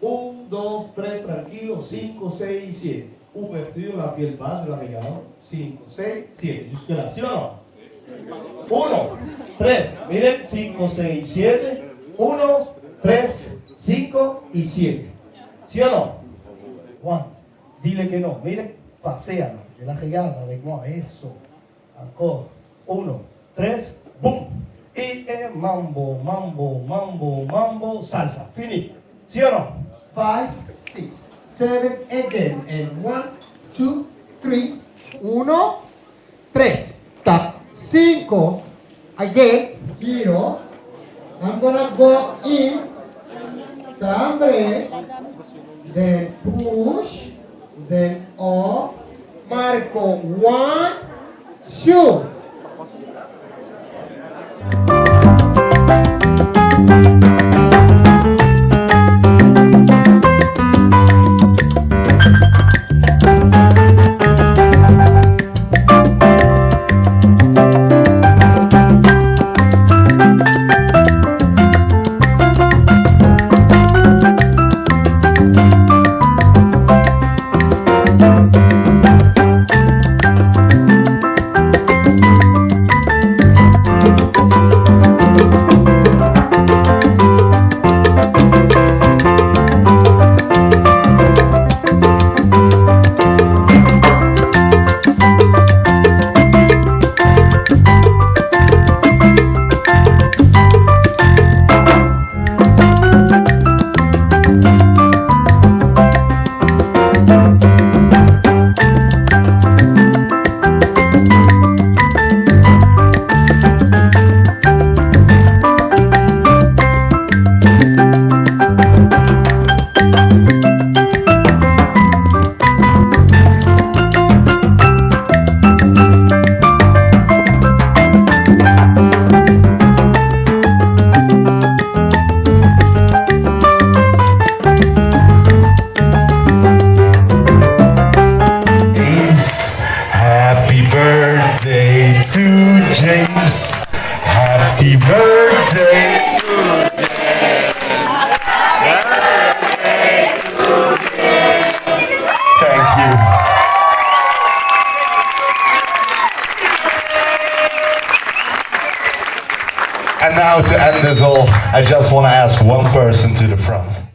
1, 2, 3, tranquilo, 5, 6, 7. Ouverture, la fiel base, la regalo. 5, 6, 7. Jusque-là, ¿sí o no? 1, 3, miren, 5, 6, 7. 1, 3, 5 y 7. ¿Sí o no? Juan, dile que no. Miren, paséala. De la regada, avec moi. Eso. Encore. 1, 3, boom. Y eh, mambo, mambo, mambo, mambo, salsa. Fini. ¿Sí o no? Five, six, seven, again, and one, two, three, uno, tres, tap, cinco, again, giro, I'm gonna go in, tambre, then push, then up, marco, one, two, Happy birthday. Thank you. And now to end this all, I just want to ask one person to the front.